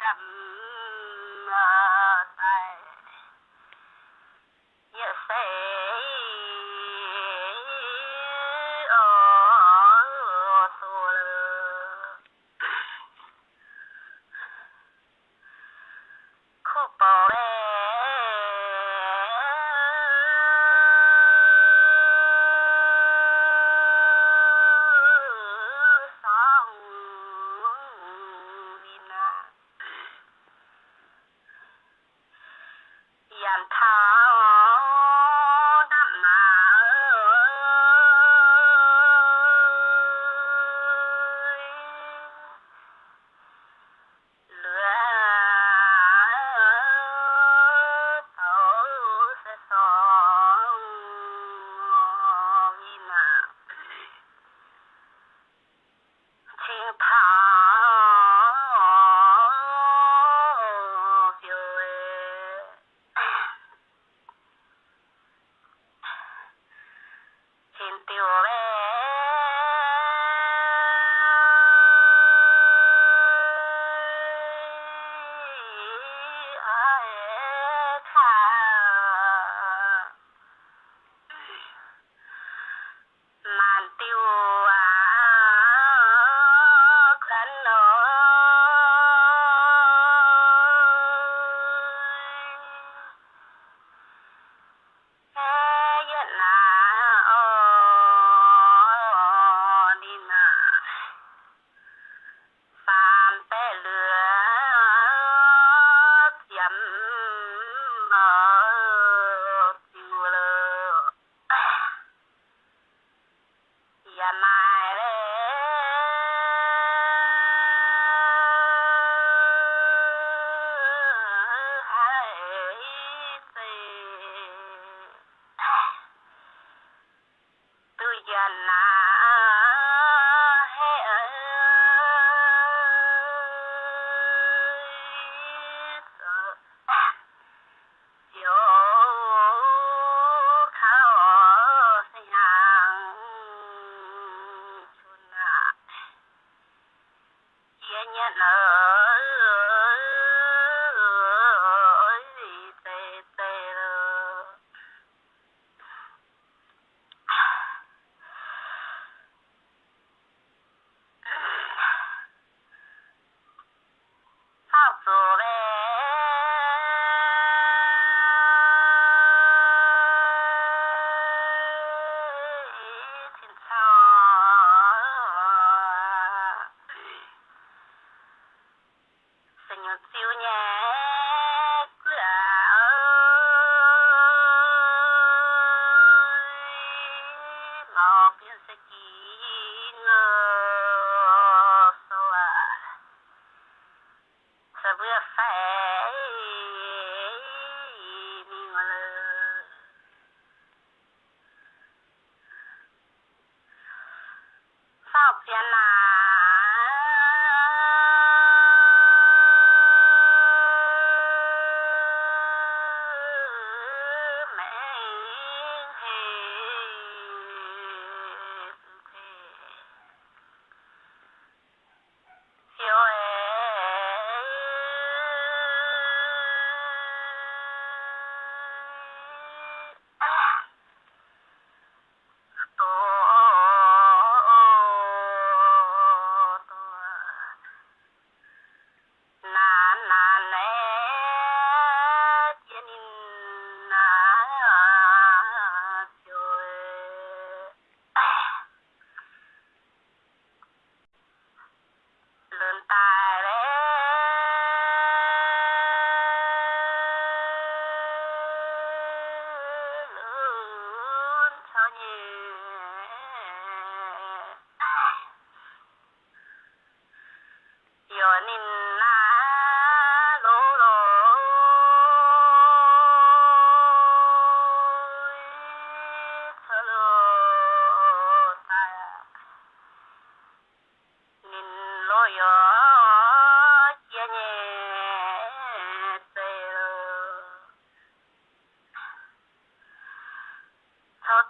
đậm there soon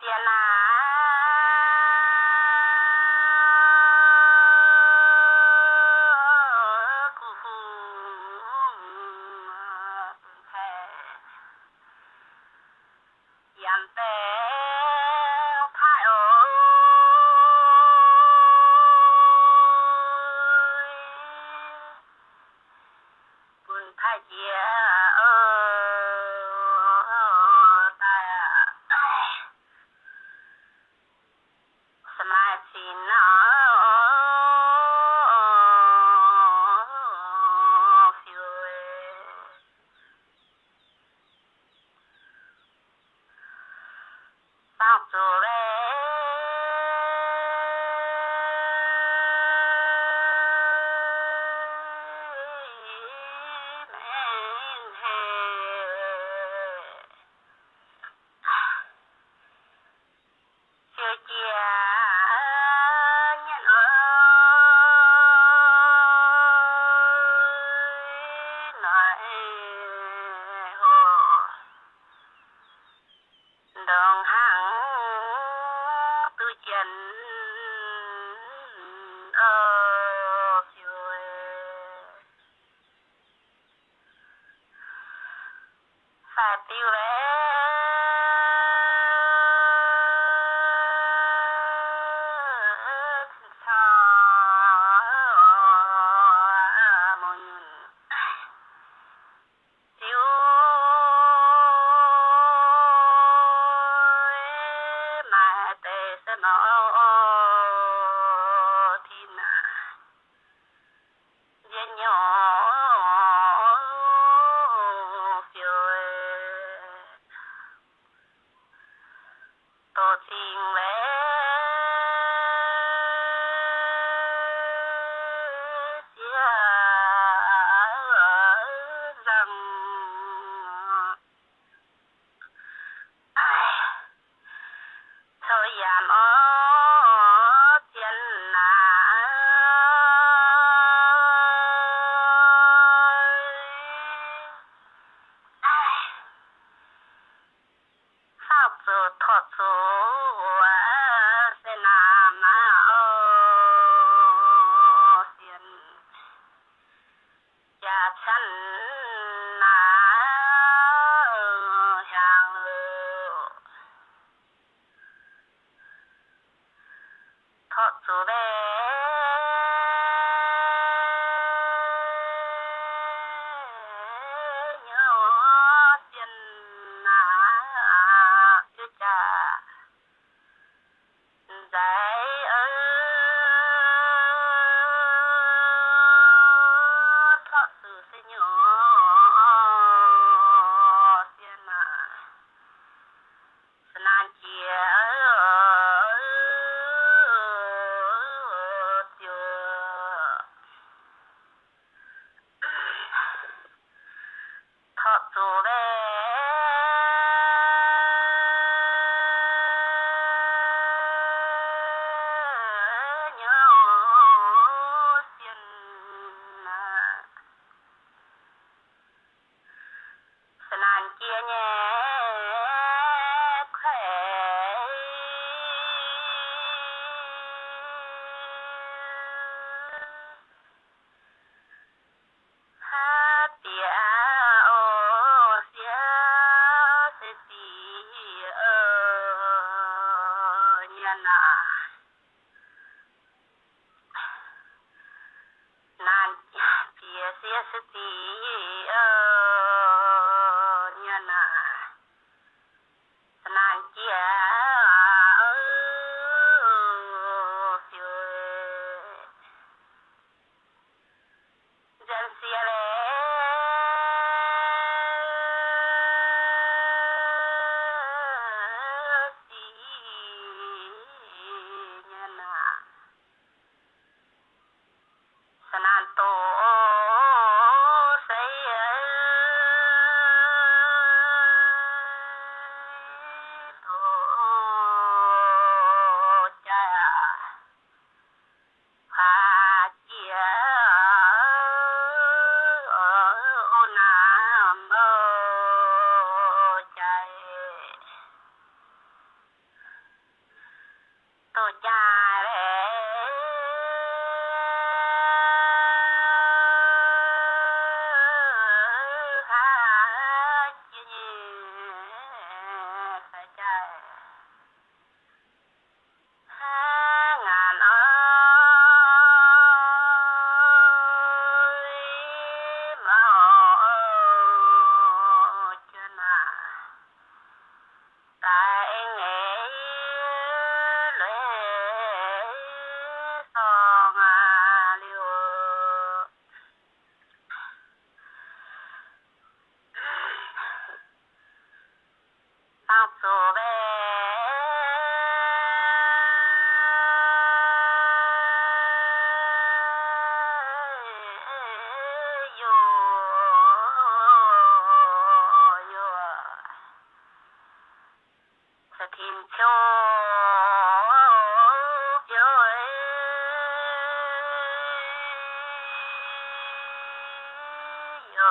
别啦他走 see